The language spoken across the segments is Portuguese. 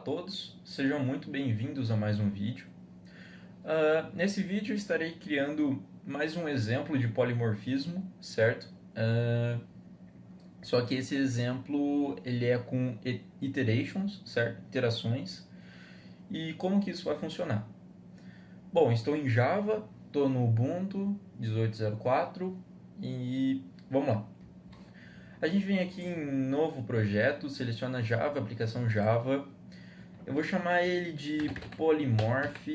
todos, sejam muito bem-vindos a mais um vídeo. Uh, nesse vídeo estarei criando mais um exemplo de polimorfismo, certo? Uh, só que esse exemplo ele é com iterations, certo? Iterações. E como que isso vai funcionar? Bom, estou em Java, estou no Ubuntu 18.04 e vamos lá. A gente vem aqui em novo projeto, seleciona Java, aplicação Java. Eu vou chamar ele de polymorph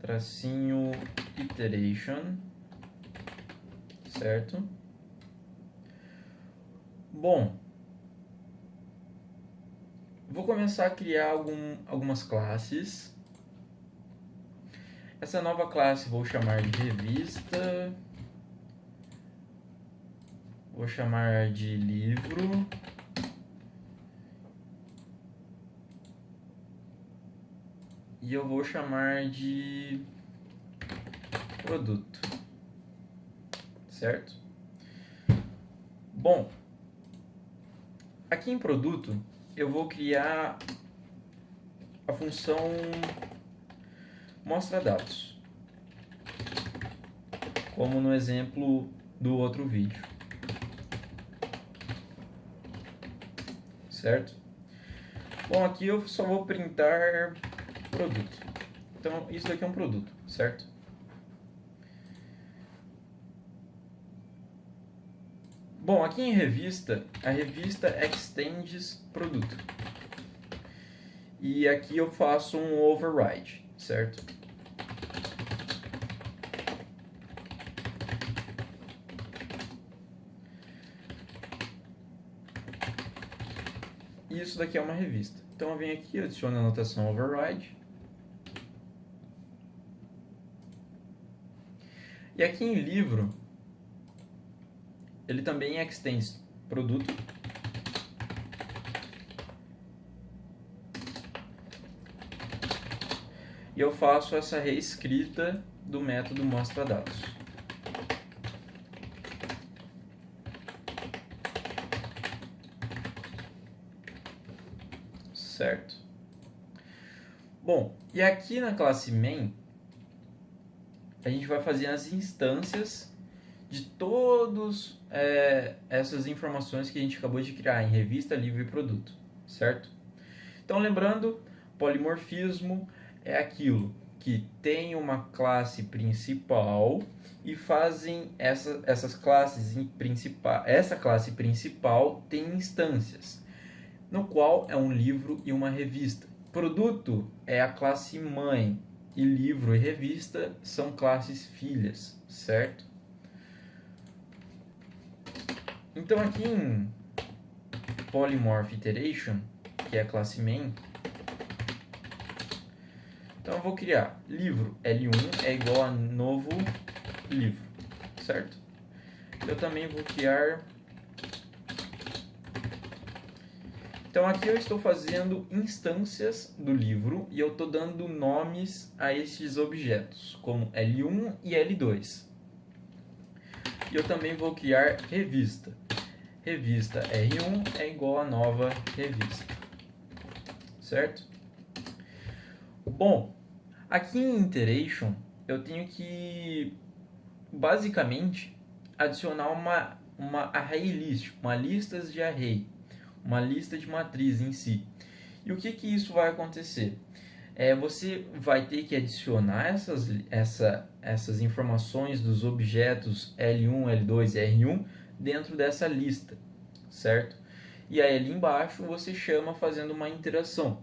tracinho iteration, certo? Bom, vou começar a criar algum, algumas classes. Essa nova classe vou chamar de revista Vou chamar de livro. E eu vou chamar de produto. Certo? Bom, aqui em produto eu vou criar a função mostra dados, como no exemplo do outro vídeo. certo? Bom, aqui eu só vou printar produto. Então, isso daqui é um produto, certo? Bom, aqui em revista, a revista extends produto. E aqui eu faço um override, certo? Isso daqui é uma revista. Então eu venho aqui, adiciono a notação override. E aqui em livro, ele também extends produto. E eu faço essa reescrita do método mostra dados. certo? Bom, e aqui na classe main, a gente vai fazer as instâncias de todas é, essas informações que a gente acabou de criar em revista, livro e produto, certo? Então, lembrando, polimorfismo é aquilo que tem uma classe principal e fazem essa, essas classes principal, essa classe principal tem instâncias no qual é um livro e uma revista. Produto é a classe mãe e livro e revista são classes filhas, certo? Então aqui em Polymorph Iteration, que é a classe main, então eu vou criar livro L1 é igual a novo livro, certo? Eu também vou criar Então aqui eu estou fazendo instâncias do livro e eu estou dando nomes a estes objetos, como L1 e L2. E eu também vou criar revista. Revista R1 é igual a nova revista. Certo? Bom, aqui em Iteration eu tenho que basicamente adicionar uma, uma array list, uma lista de array uma lista de matriz em si. E o que, que isso vai acontecer? É, você vai ter que adicionar essas, essa, essas informações dos objetos L1, L2 e R1 dentro dessa lista, certo? E aí ali embaixo você chama fazendo uma interação.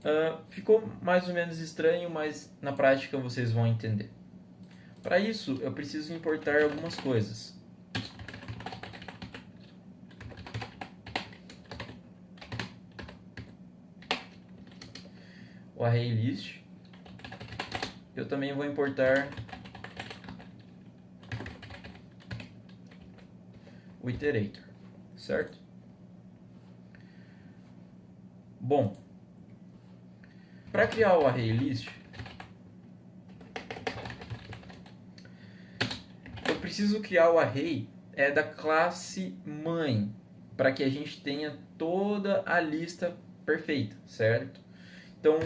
Uh, ficou mais ou menos estranho, mas na prática vocês vão entender. Para isso, eu preciso importar algumas coisas. O array list. Eu também vou importar o iterator, certo? Bom, para criar o array list, eu preciso criar o array é da classe mãe, para que a gente tenha toda a lista perfeita, certo? Então,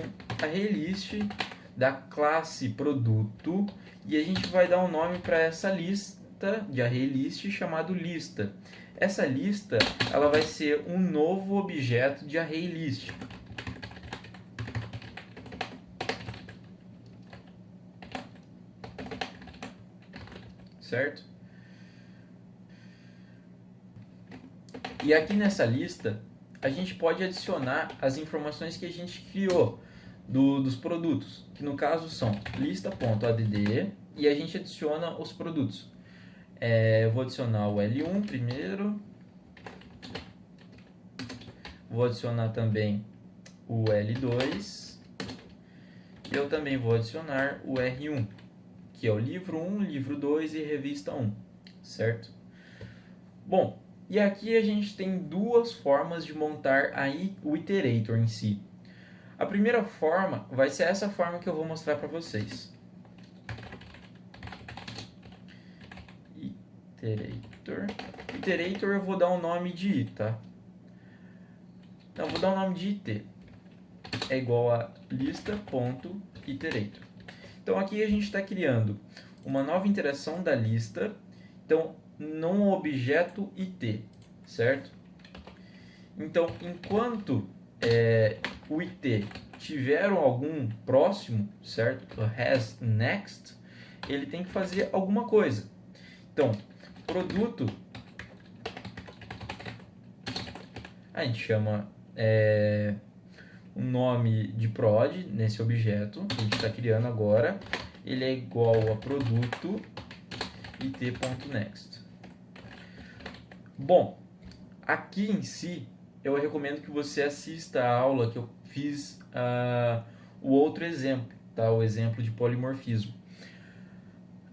array list da classe produto e a gente vai dar um nome para essa lista de array list chamado lista. Essa lista ela vai ser um novo objeto de array list. Certo? E aqui nessa lista, a gente pode adicionar as informações que a gente criou do, dos produtos, que no caso são lista.add e a gente adiciona os produtos. É, eu vou adicionar o L1 primeiro, vou adicionar também o L2 e eu também vou adicionar o R1, que é o livro 1, livro 2 e revista 1, certo? Bom, e aqui a gente tem duas formas de montar aí o iterator em si. A primeira forma vai ser essa forma que eu vou mostrar para vocês. Iterator. Iterator eu vou dar um nome de i, tá? Então, vou dar um nome de it. É igual a lista.iterator. Então, aqui a gente está criando uma nova interação da lista. Então, num objeto it, certo? Então, enquanto é, o it tiver algum próximo, certo? Has next, ele tem que fazer alguma coisa. Então, produto, a gente chama é, o nome de prod nesse objeto que a gente está criando agora. Ele é igual a produto it.next. Bom, aqui em si, eu recomendo que você assista a aula que eu fiz uh, o outro exemplo, tá? o exemplo de polimorfismo.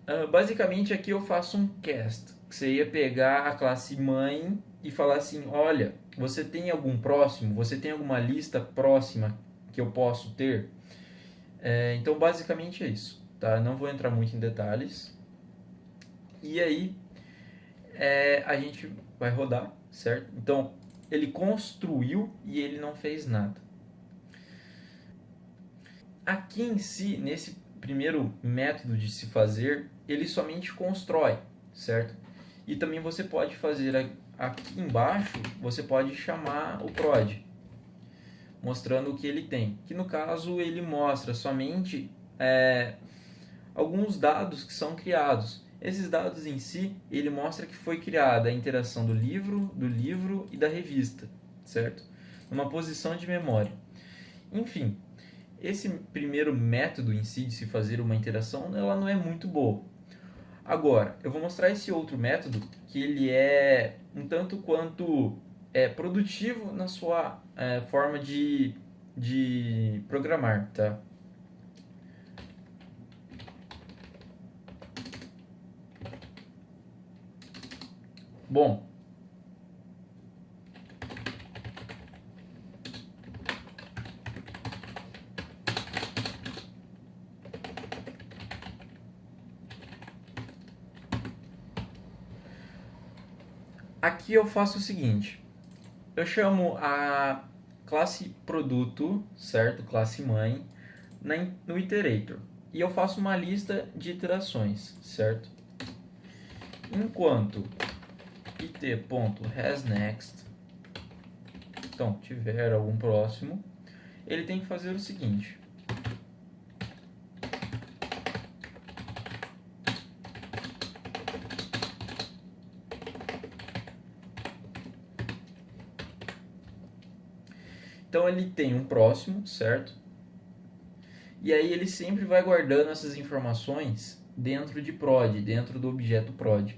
Uh, basicamente, aqui eu faço um cast, que você ia pegar a classe mãe e falar assim, olha, você tem algum próximo? Você tem alguma lista próxima que eu posso ter? É, então, basicamente é isso. Tá? Não vou entrar muito em detalhes. E aí, é, a gente vai rodar, certo? Então, ele construiu e ele não fez nada. Aqui em si, nesse primeiro método de se fazer, ele somente constrói, certo? E também você pode fazer aqui embaixo, você pode chamar o prod, mostrando o que ele tem. Que no caso ele mostra somente é, alguns dados que são criados. Esses dados em si, ele mostra que foi criada a interação do livro, do livro e da revista, certo? Numa posição de memória. Enfim, esse primeiro método em si de se fazer uma interação, ela não é muito boa. Agora, eu vou mostrar esse outro método que ele é um tanto quanto é, produtivo na sua é, forma de, de programar, tá? Bom, aqui eu faço o seguinte, eu chamo a classe produto, certo? Classe mãe, no iterator. E eu faço uma lista de iterações, certo? Enquanto it.hasNext, então, tiver algum próximo, ele tem que fazer o seguinte. Então ele tem um próximo, certo? E aí ele sempre vai guardando essas informações dentro de prod, dentro do objeto prod.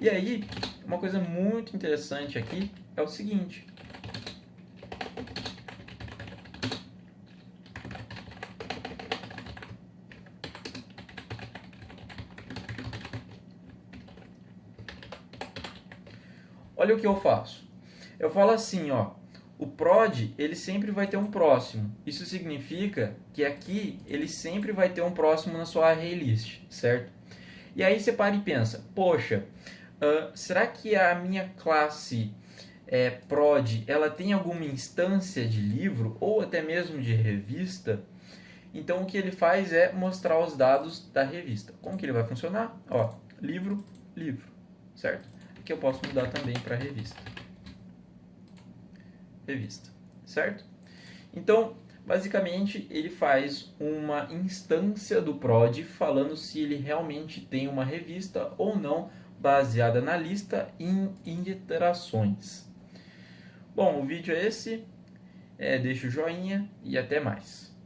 E aí, uma coisa muito interessante aqui é o seguinte. Olha o que eu faço. Eu falo assim, ó, o prod ele sempre vai ter um próximo. Isso significa que aqui ele sempre vai ter um próximo na sua array list, certo? E aí você para e pensa, poxa, Uh, será que a minha classe é, prod ela tem alguma instância de livro ou até mesmo de revista, então o que ele faz é mostrar os dados da revista. Como que ele vai funcionar? Ó, livro, livro, certo? Aqui eu posso mudar também para revista. Revista, certo? Então, basicamente, ele faz uma instância do prod falando se ele realmente tem uma revista ou não, baseada na lista em interações. Bom, o vídeo é esse. É, deixa o joinha e até mais.